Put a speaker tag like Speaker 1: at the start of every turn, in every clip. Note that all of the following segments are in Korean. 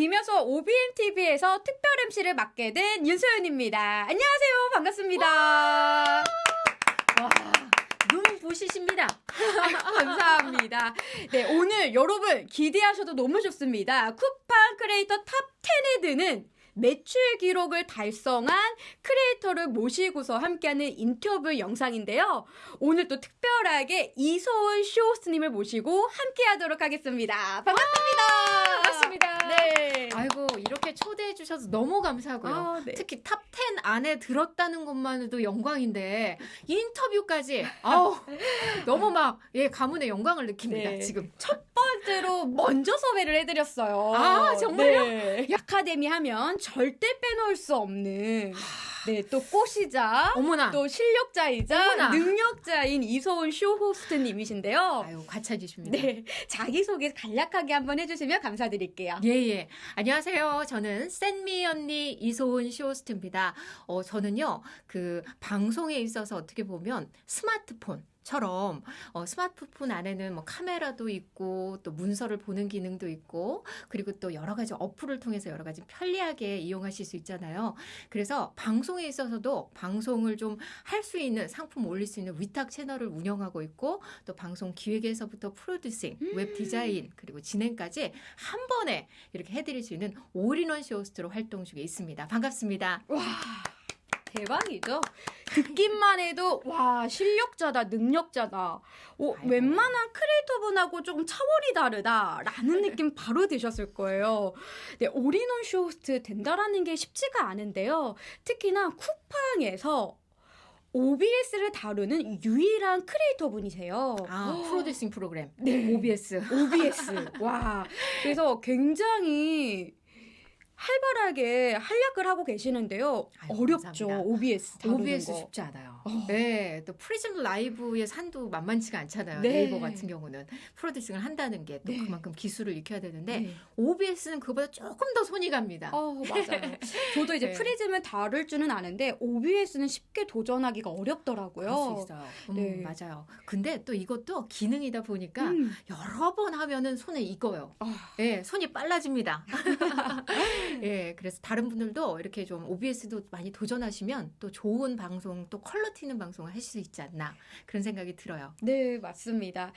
Speaker 1: 김여서 OBN TV에서 특별 MC를 맡게 된 윤소연입니다. 안녕하세요. 반갑습니다. 와,
Speaker 2: 눈 부시십니다.
Speaker 1: 감사합니다. 네, 오늘 여러분 기대하셔도 너무 좋습니다. 쿠팡 크리에이터 탑 10에 드는 매출 기록을 달성한 크리에이터를 모시고서 함께하는 인터뷰 영상인데요. 오늘 또 특별하게 이소은 쇼호스트님을 모시고 함께하도록 하겠습니다. 반갑습니다.
Speaker 2: 반갑습니다.
Speaker 1: 네.
Speaker 2: 아이고 이렇게 초대해 주셔서 너무 감사하고요.
Speaker 1: 아, 네.
Speaker 2: 특히 탑 10 안에 들었다는 것만으로도 영광인데 인터뷰까지 아우 너무 막예 가문의 영광을 느낍니다.
Speaker 1: 네.
Speaker 2: 지금
Speaker 1: 첫 번째로 먼저 섭외를 해드렸어요.
Speaker 2: 아, 정말요?
Speaker 1: 네. 아카데미 하면 절대 빼놓을 수 없는 네, 또 꽃이자
Speaker 2: 어머나
Speaker 1: 또 실력자이자
Speaker 2: 어머나.
Speaker 1: 능력자인 이소은 쇼 호스트님이신데요.
Speaker 2: 아유 과찬이십니다.
Speaker 1: 네, 자기소개 간략하게 한번 해주시면 감사드릴게요.
Speaker 2: 예 예. 안녕하세요. 저는 센미 언니 이소은 쇼호스트입니다. 어 저는요 그 방송에 있어서 어떻게 보면 스마트폰. 처럼 어, 스마트폰 안에는 뭐 카메라도 있고 또 문서를 보는 기능도 있고 그리고 또 여러 가지 어플을 통해서 여러 가지 편리하게 이용하실 수 있잖아요. 그래서 방송에 있어서도 방송을 좀 할 수 있는 상품 올릴 수 있는 위탁 채널을 운영하고 있고 또 방송 기획에서부터 프로듀싱, 웹 디자인 그리고 진행까지 한 번에 이렇게 해드릴 수 있는 올인원 쇼호스트로 활동 중에 있습니다. 반갑습니다.
Speaker 1: 와, 대박이죠? 듣기만 해도, 와, 실력자다, 능력자다. 오,
Speaker 2: 아이고.
Speaker 1: 웬만한 크리에이터분하고 조금 차원이 다르다라는 느낌 바로 드셨을 거예요. 네, 올인원 쇼호스트 된다라는 게 쉽지가 않은데요. 특히나 쿠팡에서 OBS를 다루는 유일한 크리에이터 분이세요.
Speaker 2: 아 프로듀싱 프로그램
Speaker 1: 네.
Speaker 2: OBS.
Speaker 1: OBS. 와. 그래서 굉장히 활발하게 활약을 하고 계시는데요.
Speaker 2: 아이고,
Speaker 1: 어렵죠.
Speaker 2: 감사합니다.
Speaker 1: OBS 다루는
Speaker 2: OBS
Speaker 1: 거.
Speaker 2: 쉽지 않아요.
Speaker 1: 어.
Speaker 2: 네, 또 프리즘 라이브 방송도 만만치가 않잖아요.
Speaker 1: 네.
Speaker 2: 네. 네이버 같은 경우는 프로듀싱을 한다는 게또
Speaker 1: 네.
Speaker 2: 그만큼 기술을 익혀야 되는데
Speaker 1: 네.
Speaker 2: OBS는 그보다 조금 더 손이 갑니다.
Speaker 1: 어, 맞아요. 저도 이제
Speaker 2: 네.
Speaker 1: 프리즘을 다룰 줄은 아는데 OBS는 쉽게 도전하기가 어렵더라고요.
Speaker 2: 있어요. 음,
Speaker 1: 네.
Speaker 2: 맞아요. 근데 또 이것도 기능이다 보니까
Speaker 1: 음.
Speaker 2: 여러 번 하면은 손에 익어요.
Speaker 1: 아,
Speaker 2: 예, 손이 빨라집니다. 예, 그래서 다른 분들도 이렇게 좀 OBS도 많이 도전하시면 또 좋은 방송, 또 퀄리티 있는 방송을 하실 수 있지 않나 그런 생각이 들어요.
Speaker 1: 네, 맞습니다.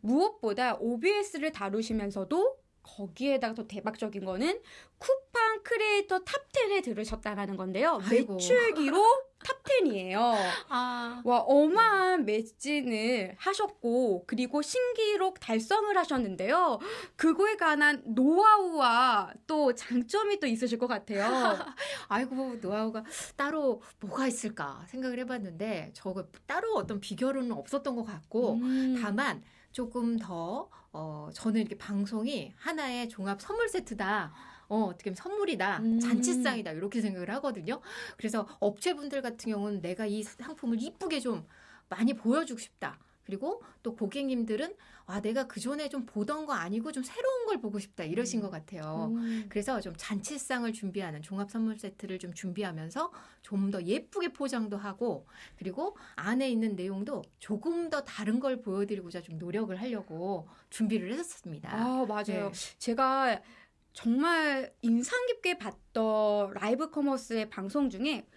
Speaker 1: 무엇보다 OBS를 다루시면서도 거기에다가 더 대박적인 거는 쿠팡 크리에이터 탑 10에 들으셨다라는 건데요.
Speaker 2: 아이고.
Speaker 1: 매출 기록 탑 10이에요.
Speaker 2: 아,
Speaker 1: 와, 어마한 매진을 하셨고, 그리고 신기록 달성을 하셨는데요. 그거에 관한 노하우와 또 장점이 또 있으실 것 같아요.
Speaker 2: 아이고 노하우가 따로 뭐가 있을까 생각을 해봤는데 저거 따로 어떤 비결은 없었던 것 같고
Speaker 1: 음.
Speaker 2: 다만 조금 더 어, 저는 이렇게 방송이 하나의 종합 선물 세트다. 어, 어떻게 보면 선물이다.
Speaker 1: 음.
Speaker 2: 잔치상이다. 이렇게 생각을 하거든요. 그래서 업체분들 같은 경우는 내가 이 상품을 이쁘게 좀 많이 보여주고 싶다. 그리고 또 고객님들은 아, 내가 그 전에 좀 보던 거 아니고 좀 새로운 걸 보고 싶다. 이러신 것 같아요.
Speaker 1: 음.
Speaker 2: 그래서 좀 잔치상을 준비하는 종합 선물 세트를 좀 준비하면서 좀 더 예쁘게 포장도 하고 그리고 안에 있는 내용도 조금 더 다른 걸 보여드리고자 좀 노력을 하려고 준비를 했었습니다.
Speaker 1: 아, 맞아요.
Speaker 2: 네.
Speaker 1: 제가 정말 인상 깊게 봤던 라이브 커머스의 방송 중에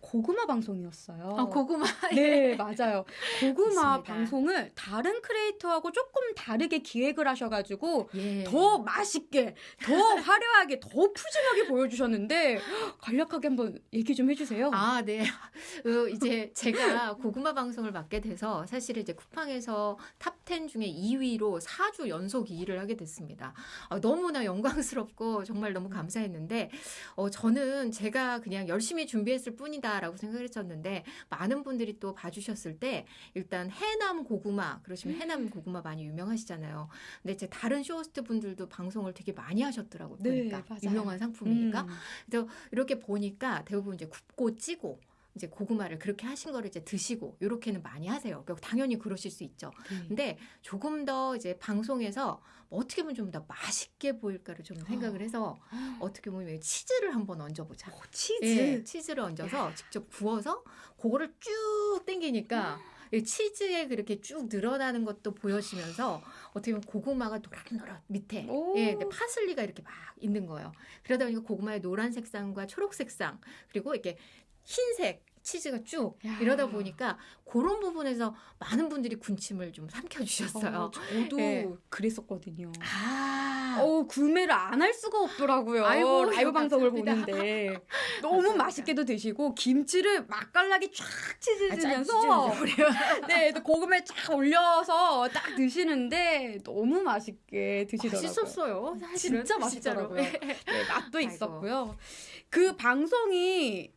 Speaker 1: 고구마 방송이었어요.
Speaker 2: 아, 고구마.
Speaker 1: 네, 맞아요. 고구마
Speaker 2: 맞습니다.
Speaker 1: 방송을 다른 크리에이터하고 조금 다르게 기획을 하셔가지고
Speaker 2: 예.
Speaker 1: 더 맛있게, 더 화려하게, 더 푸짐하게 보여주셨는데 간략하게 한번 얘기 좀 해주세요.
Speaker 2: 아, 네. 어, 이제 제가 고구마 방송을 맡게 돼서 사실 이제 쿠팡에서 탑 10 중에 2위로 4주 연속 2위를 하게 됐습니다. 아, 너무나 영광스럽고 정말 너무 감사했는데, 어, 저는 제가 그냥 열심히 준비했을 뿐이다 라고 생각을 했었는데, 많은 분들이 또 봐주셨을 때, 일단 해남 고구마, 그러시면 해남 고구마 많이 유명하시잖아요. 근데 제 다른 쇼호스트 분들도 방송을 되게 많이 하셨더라고요.
Speaker 1: 네,
Speaker 2: 보니까.
Speaker 1: 맞아요.
Speaker 2: 유명한 상품이니까.
Speaker 1: 음.
Speaker 2: 그래서 이렇게 보니까 대부분 이제 굽고 찌고 이제 고구마를 그렇게 하신 거를 이제 드시고 이렇게는 많이 하세요. 당연히 그러실 수 있죠.
Speaker 1: 네.
Speaker 2: 근데 조금 더 이제 방송에서 뭐 어떻게 보면 좀 더 맛있게 보일까를 좀 생각을 해서 어떻게 보면 치즈를 한번 얹어보자.
Speaker 1: 오, 치즈.
Speaker 2: 예, 치즈를 얹어서 직접 구워서 그거를 쭉 땡기니까 이 치즈에 그렇게 쭉 늘어나는 것도 보여지면서 어떻게 보면 고구마가 노릇노릇 밑에
Speaker 1: 오.
Speaker 2: 예, 근데 파슬리가 이렇게 막 있는 거예요. 그러다 보니까 고구마의 노란 색상과 초록 색상 그리고 이렇게 흰색 치즈가 쭉
Speaker 1: 야.
Speaker 2: 이러다 보니까 그런 부분에서 많은 분들이 군침을 좀 삼켜주셨어요.
Speaker 1: 어, 저도
Speaker 2: 예.
Speaker 1: 그랬었거든요.
Speaker 2: 아,
Speaker 1: 어 구매를 안 할 수가 없더라고요.
Speaker 2: 아이고,
Speaker 1: 라이브 방송을
Speaker 2: 감사합니다.
Speaker 1: 보는데 너무
Speaker 2: 감사합니다.
Speaker 1: 맛있게도 드시고 김치를 맛깔나게 쫙
Speaker 2: 아,
Speaker 1: 찢으면서
Speaker 2: 그래요.
Speaker 1: 네, 또 고구마에 쫙 올려서 딱 드시는데 너무 맛있게 드시더라고요.
Speaker 2: 맛있었어요. 사실은.
Speaker 1: 진짜. 맛있더라고요. 네, 맛도
Speaker 2: 아이고.
Speaker 1: 있었고요. 그 방송이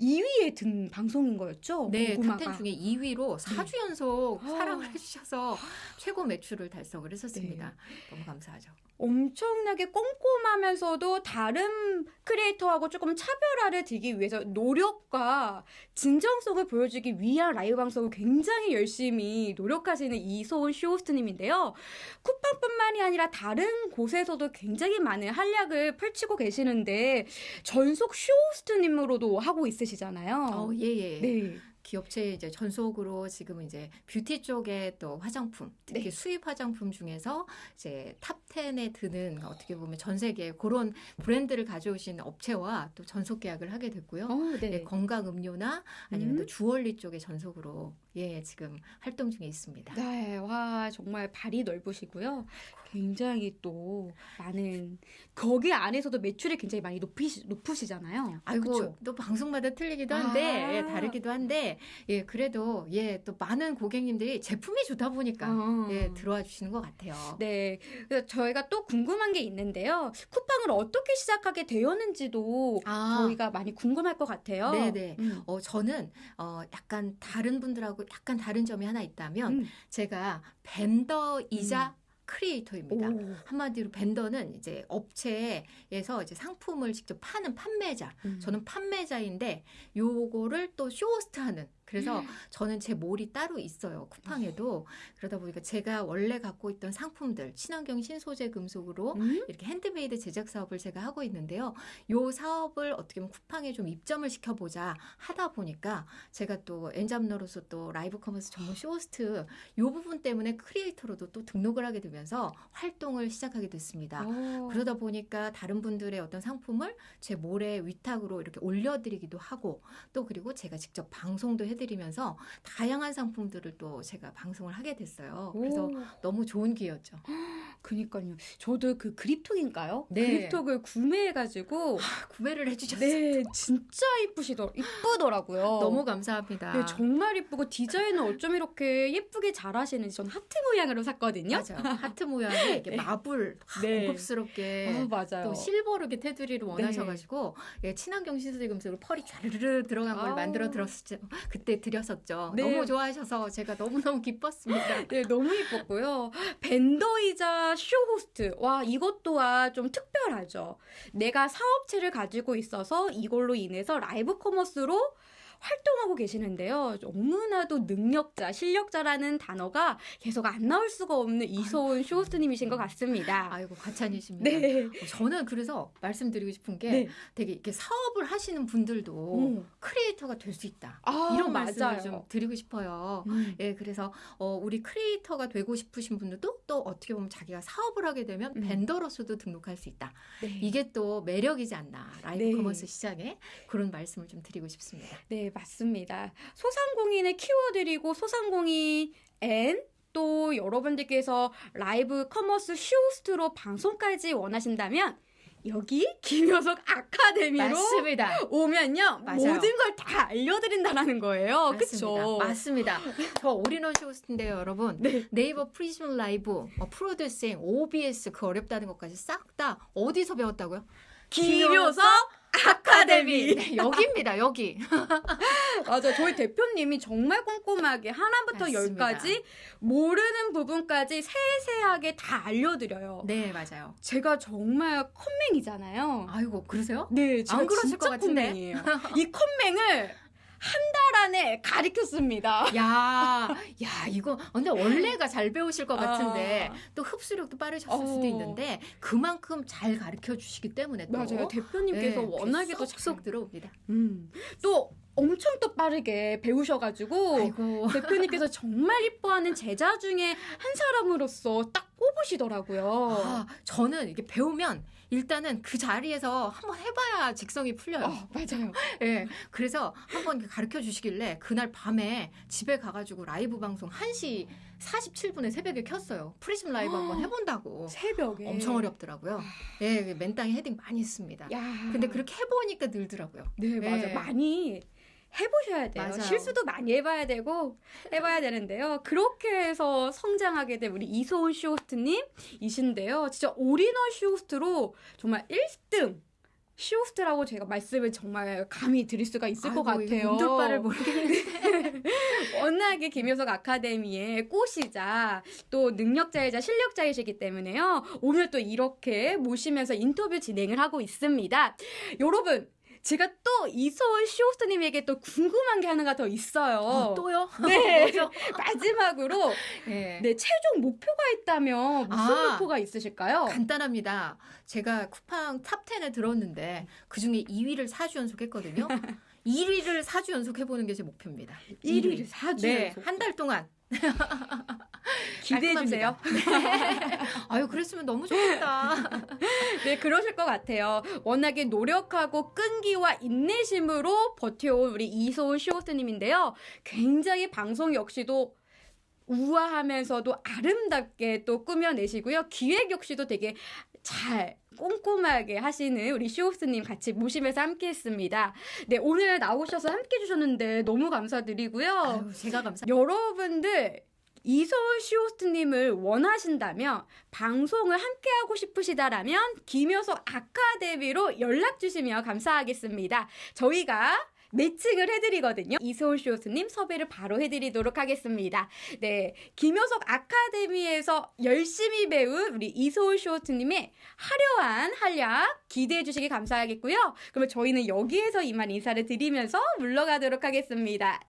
Speaker 1: 2위에 든 방송인 거였죠?
Speaker 2: 네. 탑10 중에 2위로 4주 연속
Speaker 1: 어.
Speaker 2: 사랑을 해주셔서 최고 매출을 달성을 했었습니다. 너무 감사하죠.
Speaker 1: 엄청나게 꼼꼼하면서도 다른 크리에이터하고 조금 차별화를 두기 위해서 노력과 진정성을 보여주기 위한 라이브 방송을 굉장히 열심히 노력하시는 이소은 쇼호스트님인데요. 쿠팡뿐만이 아니라 다른 곳에서도 굉장히 많은 활약을 펼치고 계시는데 전속 쇼호스트님으로도 하고 있으 시잖아요.
Speaker 2: 어, 예, 예.
Speaker 1: 네.
Speaker 2: 기업체 이제 전속으로 지금 이제 뷰티 쪽에 또 화장품, 특히
Speaker 1: 네.
Speaker 2: 수입 화장품 중에서 이제 top 10에 드는 어떻게 보면 전 세계 그런 브랜드를 가져오신 업체와 또 전속 계약을 하게 됐고요.
Speaker 1: 어, 네.
Speaker 2: 네, 건강 음료나 아니면
Speaker 1: 음.
Speaker 2: 또 주얼리 쪽의 전속으로 예, 지금 활동 중에 있습니다.
Speaker 1: 네, 와 정말 발이 넓으시고요. 굉장히 또 많은 거기 안에서도 매출이 굉장히 많이 높이시, 높으시잖아요.
Speaker 2: 아이고
Speaker 1: 그쵸?
Speaker 2: 또 방송마다 틀리기도 한데
Speaker 1: 아.
Speaker 2: 예, 다르기도 한데 예 그래도 예 또 많은 고객님들이 제품이 좋다 보니까
Speaker 1: 어.
Speaker 2: 예 들어와 주시는 것 같아요.
Speaker 1: 네, 그래서 저희가 또 궁금한 게 있는데요. 쿠팡을 어떻게 시작하게 되었는지도
Speaker 2: 아.
Speaker 1: 저희가 많이 궁금할 것 같아요.
Speaker 2: 네네.
Speaker 1: 음.
Speaker 2: 어 저는 어 약간 다른 분들하고 약간 다른 점이 하나 있다면
Speaker 1: 음.
Speaker 2: 제가 벤더이자 크리에이터입니다.
Speaker 1: 오.
Speaker 2: 한마디로 벤더는 이제 업체에서 이제 상품을 직접 파는 판매자.
Speaker 1: 음.
Speaker 2: 저는 판매자인데 요거를 또 쇼호스트하는 그래서 저는 제 몰이 따로 있어요 쿠팡에도 그러다 보니까 제가 원래 갖고 있던 상품들 친환경 신소재 금속으로
Speaker 1: 음?
Speaker 2: 이렇게 핸드메이드 제작 사업을 제가 하고 있는데요. 요 사업을 어떻게 보면 쿠팡에 좀 입점을 시켜보자 하다 보니까 제가 또 N잡러로서 또 live commerce 전문 쇼호스트 요 부분 때문에 creator로도 또 등록을 하게 되면서 활동을 시작하게 됐습니다.
Speaker 1: 어.
Speaker 2: 그러다 보니까 다른 분들의 어떤 상품을 제 mall에 위탁으로 이렇게 올려드리기도 하고 또 그리고 제가 직접 방송도 해 드리면서 다양한 상품들을 또 제가 방송을 하게 됐어요. 그래서
Speaker 1: 오.
Speaker 2: 너무 좋은 기회였죠.
Speaker 1: 그니까요. 저도 그 그립톡인가요?
Speaker 2: 네.
Speaker 1: 그립톡을 구매해가지고
Speaker 2: 구매를 해주셨어요.
Speaker 1: 네, 진짜 이쁘시더 이쁘더라고요.
Speaker 2: 너무 감사합니다.
Speaker 1: 네, 정말 이쁘고 디자인을 어쩜 이렇게 예쁘게 잘하시는지 전 하트 모양으로 샀거든요.
Speaker 2: 맞아요. 하트 모양의 이렇게
Speaker 1: 네.
Speaker 2: 마블
Speaker 1: 네.
Speaker 2: 고급스럽게
Speaker 1: 아, 맞아요.
Speaker 2: 또 실버로 이렇게 테두리를 원하셔가지고 예, 친환경 금속으로 펄이 촤르르 들어간 걸
Speaker 1: 아우.
Speaker 2: 만들어 드렸었죠. 그때 드렸었죠.
Speaker 1: 네.
Speaker 2: 너무 좋아하셔서 제가 너무 너무 기뻤습니다.
Speaker 1: 네, 너무 이뻤고요. vendor이자 쇼 호스트. 와, 이것 또한 좀 특별하죠. 내가 사업체를 가지고 있어서 이걸로 인해서 live commerce로 활동하고 계시는데요. 너무나도 능력자, 실력자라는 단어가 계속 안 나올 수가 없는 이소은 쇼호스트님이신 것 같습니다.
Speaker 2: 아이고 과찬이십니다.
Speaker 1: 네.
Speaker 2: 어, 저는 그래서 말씀드리고 싶은 게
Speaker 1: 네.
Speaker 2: 되게 이렇게 사업을 하시는 분들도
Speaker 1: 음.
Speaker 2: creator가 될 수 있다.
Speaker 1: 아,
Speaker 2: 이런 말씀을
Speaker 1: 맞아요.
Speaker 2: 좀 드리고 싶어요.
Speaker 1: 음.
Speaker 2: 예, 그래서 어, 우리 creator가 되고 싶으신 분들도 또 어떻게 보면 자기가 사업을 하게 되면
Speaker 1: 음.
Speaker 2: vendor로서도 등록할 수 있다.
Speaker 1: 네.
Speaker 2: 이게 또 매력이지 않나 라이브
Speaker 1: 네.
Speaker 2: commerce 시장에 그런 말씀을 좀 드리고 싶습니다.
Speaker 1: 네, 맞습니다. 소상공인을 키워드리고 소상공인 and 또 여러분들께서 live commerce 쇼호스트로 방송까지 원하신다면 여기 김효석 아카데미로
Speaker 2: 맞습니다.
Speaker 1: 오면요
Speaker 2: 맞아요.
Speaker 1: 모든 걸 다 알려드린다는 거예요.
Speaker 2: 맞습니다.
Speaker 1: 그렇죠?
Speaker 2: 맞습니다. 저 올인원 쇼호스트인데요, 여러분.
Speaker 1: 네.
Speaker 2: 네이버 PRISM Live, 어, producing, OBS 그 어렵다는 것까지 싹 다 어디서 배웠다고요?
Speaker 1: 김효석 아카데미.
Speaker 2: 네, 여기입니다, 여기.
Speaker 1: 맞아, 저희 대표님이 정말 꼼꼼하게 하나부터
Speaker 2: 맞습니다.
Speaker 1: 열까지 모르는 부분까지 세세하게 다 알려드려요.
Speaker 2: 네, 맞아요.
Speaker 1: 제가 정말 컴맹이잖아요.
Speaker 2: 아이고, 그러세요?
Speaker 1: 네, 제가
Speaker 2: 안 그러실
Speaker 1: 진짜
Speaker 2: 것 같은데.
Speaker 1: 컴맹이에요. 이 컴맹을 달 안에 가르쳤습니다.
Speaker 2: 야, 야, 이거 근데 원래가 잘 배우실 것 같은데
Speaker 1: 아.
Speaker 2: 또 흡수력도 빠르셨을
Speaker 1: 어.
Speaker 2: 수도 있는데 그만큼 잘 가르쳐 주시기 때문에 또
Speaker 1: 맞아요. 대표님께서
Speaker 2: 네,
Speaker 1: 워낙에도
Speaker 2: 쏙쏙 들어옵니다.
Speaker 1: 음. 또 엄청 또 빠르게 배우셔가지고
Speaker 2: 아이고.
Speaker 1: 대표님께서 정말 이뻐하는 제자 중에 한 사람으로서 딱 꼽으시더라고요.
Speaker 2: 아, 저는 이게 배우면 일단은 그 자리에서 한번 해봐야 직성이 풀려요.
Speaker 1: 어, 맞아요.
Speaker 2: 예. 그래서 한번 가르쳐 주시길래 그날 밤에 집에 가가지고 라이브 방송 1시 47분에 새벽에 켰어요. PRISM Live 한번 해본다고.
Speaker 1: 새벽에
Speaker 2: 엄청 어렵더라고요. 예, 맨땅에 헤딩 많이 했습니다.
Speaker 1: 야.
Speaker 2: 근데 그렇게 해보니까 늘더라고요.
Speaker 1: 네, 맞아요.
Speaker 2: 네.
Speaker 1: 많이 해보셔야 돼요.
Speaker 2: 맞아요.
Speaker 1: 실수도 많이 해봐야 되고 해봐야 되는데요. 그렇게 해서 성장하게 된 우리 이소은 쇼호스트님 이신데요. 진짜 올인원 쇼호스트로 정말 1등 쇼호스트라고 제가 말씀을 정말 감히 드릴 수가 있을 것
Speaker 2: 아이고, 이거
Speaker 1: 같아요.
Speaker 2: 몸둘 바를 모르겠는데.
Speaker 1: 워낙에 김효석 아카데미의 꽃이자 또 능력자이자 실력자이시기 때문에요. 오늘 또 이렇게 모시면서 인터뷰 진행을 하고 있습니다. 여러분, 제가 또 이소은 쇼호스트님에게 또 궁금한 게 하나가 더 있어요.
Speaker 2: 어, 또요?
Speaker 1: 네. 마지막으로
Speaker 2: 예.
Speaker 1: 네 최종 목표가 있다면 무슨
Speaker 2: 아.
Speaker 1: 목표가 있으실까요?
Speaker 2: 간단합니다. 제가 쿠팡 top 10에 들었는데 그 중에 2위를 4주 연속 했거든요. 1위를 4주 연속 해보는 게 제 목표입니다.
Speaker 1: 1위를 4주
Speaker 2: 네,
Speaker 1: 연속
Speaker 2: 한 달 동안.
Speaker 1: 기대해 주세요.
Speaker 2: 깔끔합니다. 아유, 그랬으면 너무 좋겠다.
Speaker 1: 네, 그러실 것 같아요. 워낙에 노력하고 끈기와 인내심으로 버텨온 우리 이소은 쇼호스트님인데요. 굉장히 방송 역시도 우아하면서도 아름답게 또 꾸며내시고요. 기획 역시도 되게 잘 꼼꼼하게 하시는 우리 쇼호스님 같이 모시면서 함께 했습니다. 네, 오늘 나오셔서 함께 해주셨는데 너무 감사드리고요.
Speaker 2: 아유, 제가 감사.
Speaker 1: 여러분들 이소은 쇼호스트님을 원하신다면 방송을 함께하고 싶으시다라면 김효석 아카데미로 연락 주시면 감사하겠습니다. 저희가 매칭을 해드리거든요. 이소은 쇼호스님 섭외를 바로 해드리도록 하겠습니다. 네, 김효석 아카데미에서 열심히 배운 우리 이소은 쇼호스님의 화려한 한약 기대해 주시기 감사하겠고요. 그러면 저희는 여기에서 이만 인사를 드리면서 물러가도록 하겠습니다.